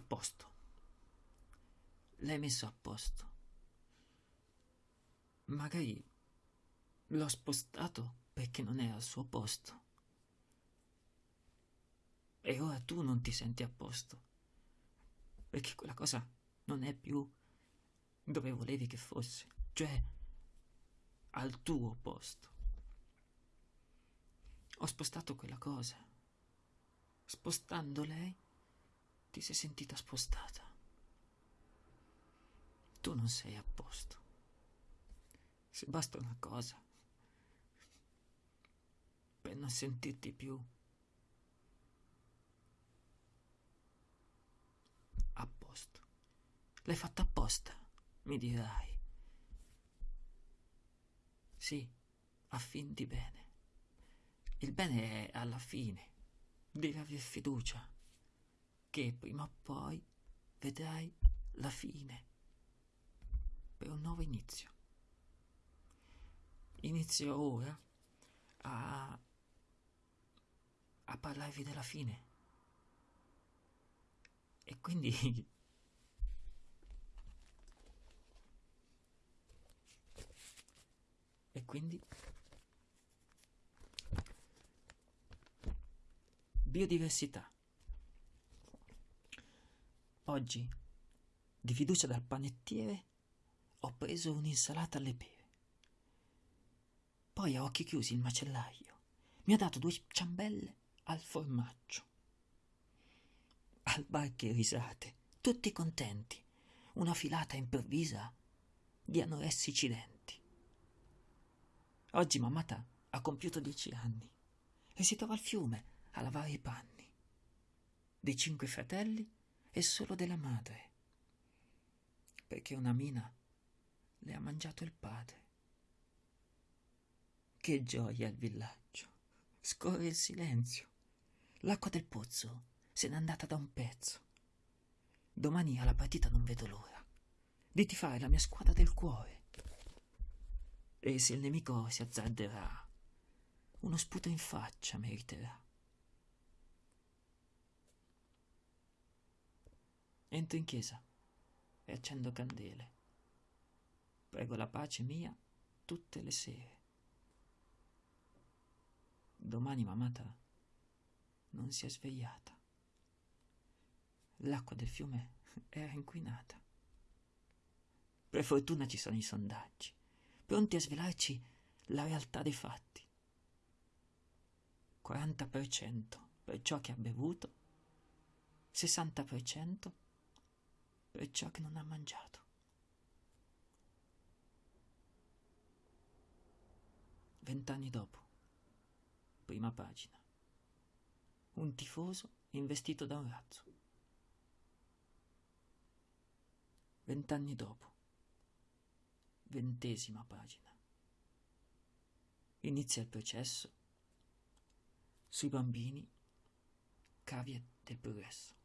posto. L'hai messo a posto. Magari l'ho spostato perché non è al suo posto. E ora tu non ti senti a posto. Perché quella cosa non è più dove volevi che fosse, cioè al tuo posto. Ho spostato quella cosa. Spostando lei, ti sei sentita spostata. Tu non sei a posto. Se basta una cosa, per non sentirti più a posto. L'hai fatto apposta, mi dirai. Sì, a fin di bene. Il bene è alla fine. Devi aver fiducia che prima o poi vedrai la fine per un nuovo inizio. Inizio ora a, a parlarvi della fine. E quindi e quindi biodiversità. Oggi, di fiducia dal panettiere, ho preso un'insalata alle pere. Poi a occhi chiusi il macellaio mi ha dato due ciambelle al formaggio. Al bar che risate, tutti contenti, una filata improvvisa di anoressici denti. Oggi mamata ha compiuto dieci anni e si trova al fiume a lavare i panni. Dei cinque fratelli e solo della madre, perché una mina le ha mangiato il padre. Che gioia il villaggio! Scorre il silenzio. L'acqua del pozzo se n'è andata da un pezzo. Domani alla partita non vedo l'ora di tifare la mia squadra del cuore. E se il nemico si azzarderà, uno sputo in faccia meriterà. Entro in chiesa e accendo candele. Prego la pace mia tutte le sere. Domani mamata non si è svegliata. L'acqua del fiume era inquinata. Per fortuna ci sono i sondaggi, pronti a svelarci la realtà dei fatti. 40% per ciò che ha bevuto, 60% per ciò che non ha mangiato. Vent'anni dopo, prima pagina. Un tifoso investito da un razzo. Vent'anni dopo, ventesima pagina. Inizia il processo sui bambini cavie del progresso.